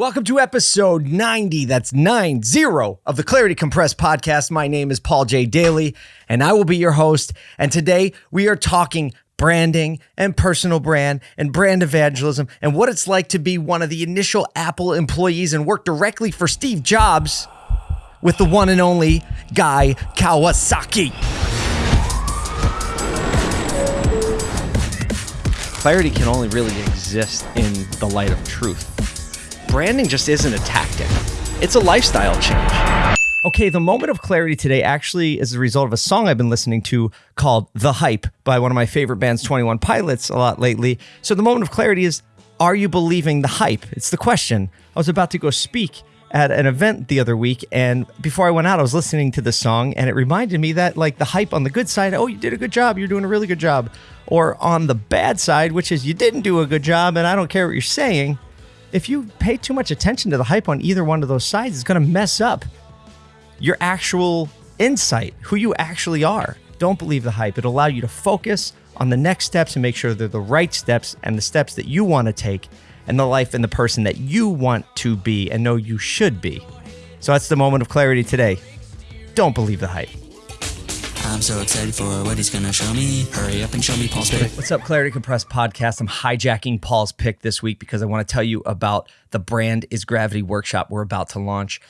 Welcome to episode 90, that's 90 of the Clarity Compressed podcast. My name is Paul J. Daly, and I will be your host. And today we are talking branding and personal brand and brand evangelism and what it's like to be one of the initial Apple employees and work directly for Steve Jobs with the one and only Guy Kawasaki. Clarity can only really exist in the light of truth branding just isn't a tactic, it's a lifestyle change. Okay, the moment of clarity today actually is the result of a song I've been listening to called The Hype by one of my favorite bands, 21 Pilots, a lot lately. So the moment of clarity is Are you believing the hype? It's the question. I was about to go speak at an event the other week and before I went out I was listening to the song and it reminded me that like the hype on the good side oh you did a good job you're doing a really good job or on the bad side which is you didn't do a good job and I don't care what you're saying if you pay too much attention to the hype on either one of those sides, it's going to mess up your actual insight, who you actually are. Don't believe the hype. It'll allow you to focus on the next steps and make sure they're the right steps and the steps that you want to take and the life and the person that you want to be and know you should be. So that's the moment of clarity today. Don't believe the hype. I'm so excited for what he's gonna show me. Hurry up and show me Paul's pick. What's up, Clarity Compressed podcast? I'm hijacking Paul's pick this week because I want to tell you about the Brand is Gravity workshop we're about to launch.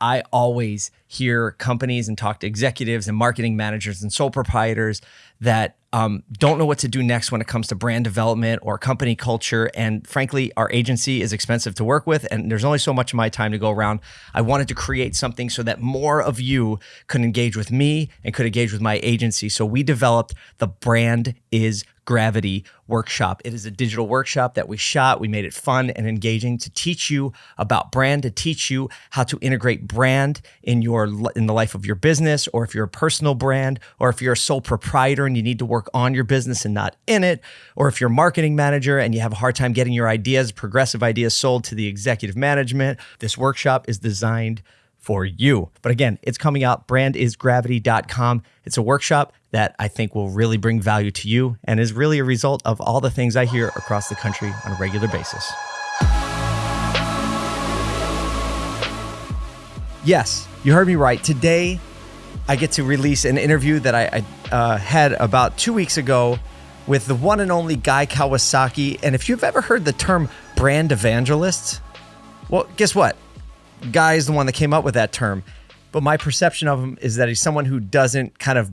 I always hear companies and talk to executives and marketing managers and sole proprietors that um, don't know what to do next when it comes to brand development or company culture. And frankly, our agency is expensive to work with, and there's only so much of my time to go around. I wanted to create something so that more of you could engage with me and could engage with my agency. So we developed the Brand is Gravity workshop. It is a digital workshop that we shot. We made it fun and engaging to teach you about brand, to teach you how to integrate brand in your in the life of your business, or if you're a personal brand, or if you're a sole proprietor and you need to work on your business and not in it, or if you're a marketing manager and you have a hard time getting your ideas, progressive ideas sold to the executive management. This workshop is designed for you. But again, it's coming out brandisgravity.com. It's a workshop that I think will really bring value to you and is really a result of all the things I hear across the country on a regular basis. Yes, you heard me right. Today, I get to release an interview that I, I uh, had about two weeks ago with the one and only Guy Kawasaki. And if you've ever heard the term brand evangelist, well, guess what? Guy is the one that came up with that term. But my perception of him is that he's someone who doesn't kind of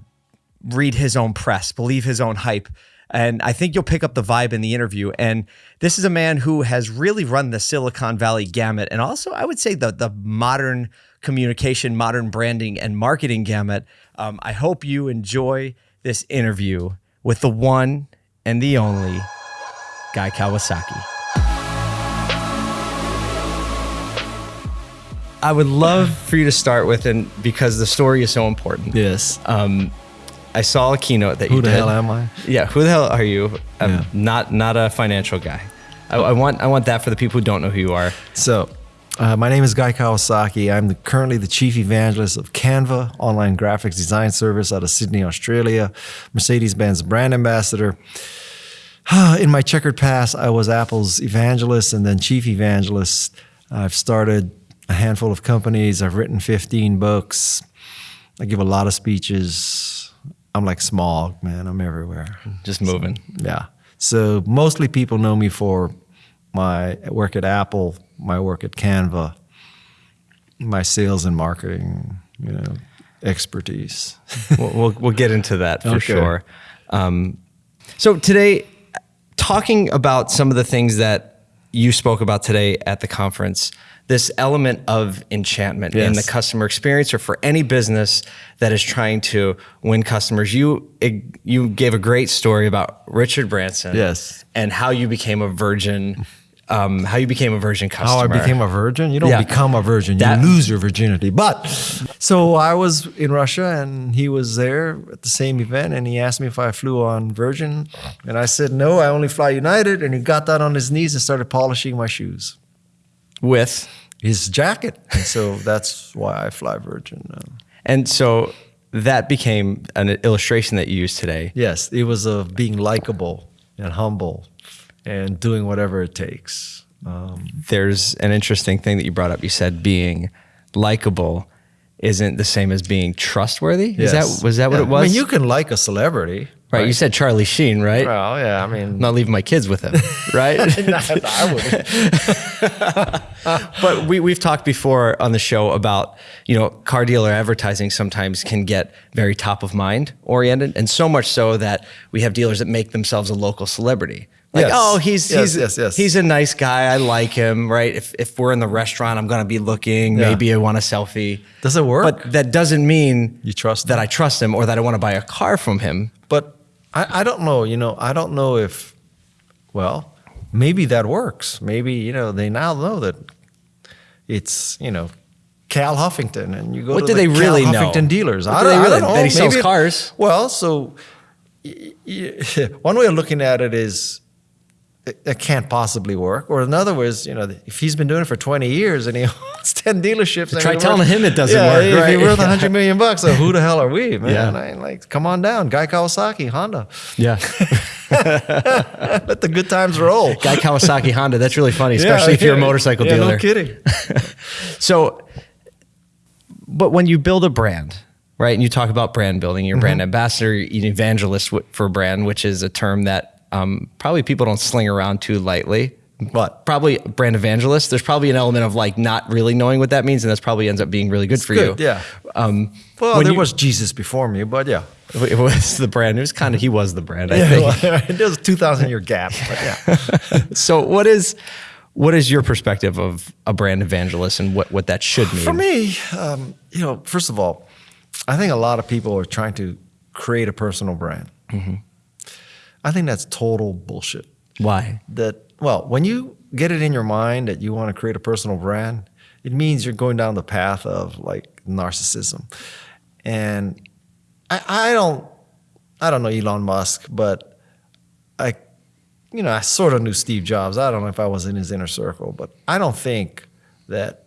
read his own press, believe his own hype. And I think you'll pick up the vibe in the interview. And this is a man who has really run the Silicon Valley gamut. And also, I would say the, the modern communication, modern branding, and marketing gamut. Um, I hope you enjoy this interview with the one and the only Guy Kawasaki. I would love for you to start with, and because the story is so important. Yes. Um, I saw a keynote that who you did. Who the hell am I? Yeah, who the hell are you? I'm yeah. not not a financial guy. I, I, want I want that for the people who don't know who you are. So, uh, my name is Guy Kawasaki. I'm the, currently the chief evangelist of Canva, online graphics design service out of Sydney, Australia. Mercedes-Benz brand ambassador. In my checkered past, I was Apple's evangelist and then chief evangelist. I've started a handful of companies. I've written 15 books. I give a lot of speeches. I'm like smog, man. I'm everywhere. Just moving. So, yeah. So mostly people know me for my work at Apple, my work at Canva, my sales and marketing, you know, expertise. we'll, we'll, we'll get into that for okay. sure. Um, so today, talking about some of the things that you spoke about today at the conference, this element of enchantment yes. in the customer experience or for any business that is trying to win customers. You you gave a great story about Richard Branson. Yes. And how you became a virgin um, how you became a virgin customer. How I became a virgin? You don't yeah. become a virgin. You lose your virginity. But so I was in Russia and he was there at the same event and he asked me if I flew on Virgin. And I said, no, I only fly United. And he got down on his knees and started polishing my shoes with his jacket. And so that's why I fly Virgin. Um. And so that became an illustration that you use today. Yes, it was of being likable and humble and doing whatever it takes. Um. there's an interesting thing that you brought up. You said being likable isn't the same as being trustworthy. Is that was that what it was? I mean, you can like a celebrity, right, You said Charlie Sheen, right? Well, yeah. I mean, I'm not leaving my kids with him, right? But we, we've talked before on the show about you know car dealer advertising sometimes can get very top of mind oriented and so much so that we have dealers that make themselves a local celebrity like Yes. oh he's Yes, he's yes, yes. he's a nice guy i like him right if, if we're in the restaurant i'm going to be looking Yeah. maybe i want a selfie Does it work? but that doesn't mean You trust that him? i trust him or that i want to buy a car from him But I, I don't know. You know, I don't know if. Well, maybe that works. Maybe you know they now know that it's you know Cal Huffington, and you go What to do the they really Cal know? Huffington dealers. What I do don't, they I really- don't know. that he sells Maybe it- cars? Well, so y- y- one way of looking at it is it, it can't possibly work. Or in other words, you know, if he's been doing it for 20 years and he owns 10 dealerships, Try telling him it doesn't yeah, work, If right? he worth 100 million bucks, so who the hell are we, man? Yeah. I like, come on down, Guy Kawasaki, Honda. yeah Let the good times roll. guy kawasaki honda that's really funny especially if you're a motorcycle yeah, dealer No kidding. So, but when you build a brand, right, and you talk about brand building, you're a Mm-hmm. brand ambassador, you're an evangelist for a brand, which is a term that um, probably people don't sling around too lightly. but Probably brand evangelist. There's probably an element of like not really knowing what that means, and that's probably ends up being really good for Good, you. yeah. Um, Well, there you- was Jesus before me, but yeah. it was the brand. It was kind of he was the brand. I Yeah, think. well, there's a 2,000 year gap, but yeah. So, what is what is your perspective of a brand evangelist and what what that should mean? For me, um, you know, first of all, I think a lot of people are trying to create a personal brand. Mm-hmm. I think that's total bullshit. why? That well, when you get it in your mind that you want to create a personal brand, it means you're going down the path of like narcissism. And I, I don't, I don't know Elon Musk, but I, you know, I sort of knew Steve Jobs. I don't know if I was in his inner circle, but I don't think that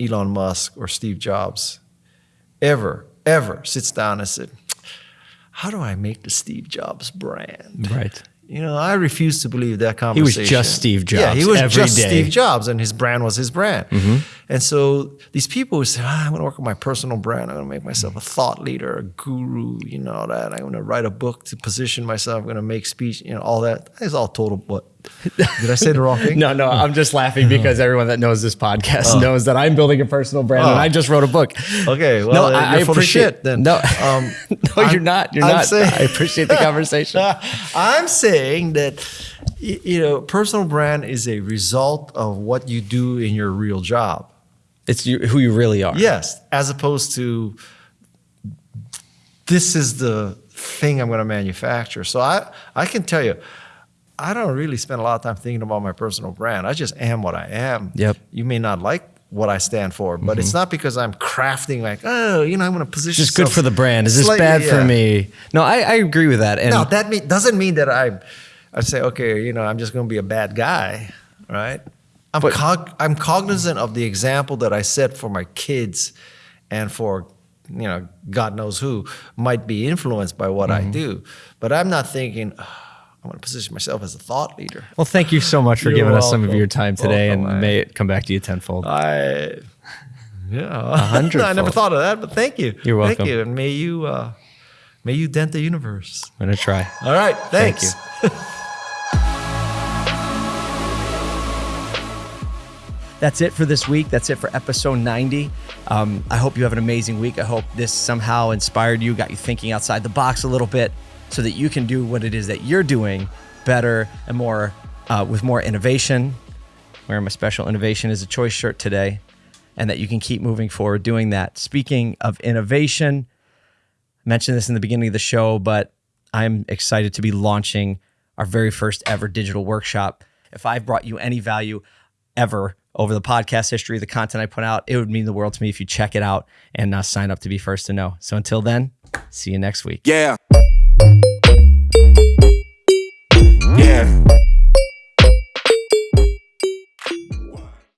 Elon Musk or Steve Jobs ever, ever sits down and said, "How do I make the Steve Jobs brand?" Right. You know, I refuse to believe that conversation. He was just Steve Jobs. Yeah, he was just day. Steve Jobs, and his brand was his brand. And so these people who say, ah, "I'm going to work on my personal brand. I'm going to make myself a thought leader, a guru. You know that. I'm going to write a book to position myself. I'm going to make speech. You know, all that." It's all total. What did I say the wrong thing? No, no, I'm just laughing because everyone that knows this podcast knows that I'm building a personal brand and Oh. I just wrote a book. Okay, well, no, I, I appreciate then. No, Um, no, I'm- you're not. You're I'm not. saying- I appreciate the conversation. I'm saying that you know, personal brand is a result of what you do in your real job. It's you, who you really are. Yes, as opposed to this is the thing I'm going to manufacture. So I, I can tell you, I don't really spend a lot of time thinking about my personal brand. I just am what I am. Yep. You may not like what I stand for, but it's not because I'm crafting like, oh, you know, I'm going to position. Just good for the brand. Is this slightly- bad for yeah. me? No, I, I agree with that. And Now that mean, doesn't mean that I, I say, okay, you know, I'm just going to be a bad guy, right? I'm But- cog- I'm cognizant of the example that I set for my kids, and for you know, God knows who might be influenced by what Mm-hmm. I do, but I'm not thinking. "Ah, I want to position myself as a thought leader. well, thank you so much for You're giving us some of your time today, Welcome, and may it come back to you tenfold. I, yeah, a hundredfold. I never thought of that, but thank you. You're welcome. Thank you, and may you, uh, may you dent the universe. I'm gonna try. All right, Thank thanks. That's it for this week. That's it for episode 90. Um, I hope you have an amazing week. I hope this somehow inspired you, got you thinking outside the box a little bit so that you can do what it is that you're doing better and more uh, with more innovation. Wearing my special innovation is a choice shirt today, and that you can keep moving forward doing that. Speaking of innovation, I mentioned this in the beginning of the show, but I'm excited to be launching our very first ever digital workshop. If I've brought you any value ever over the podcast history, the content I put out, it would mean the world to me if you check it out and uh, sign up to be first to know. So until then, see you next week. Yeah. Yeah.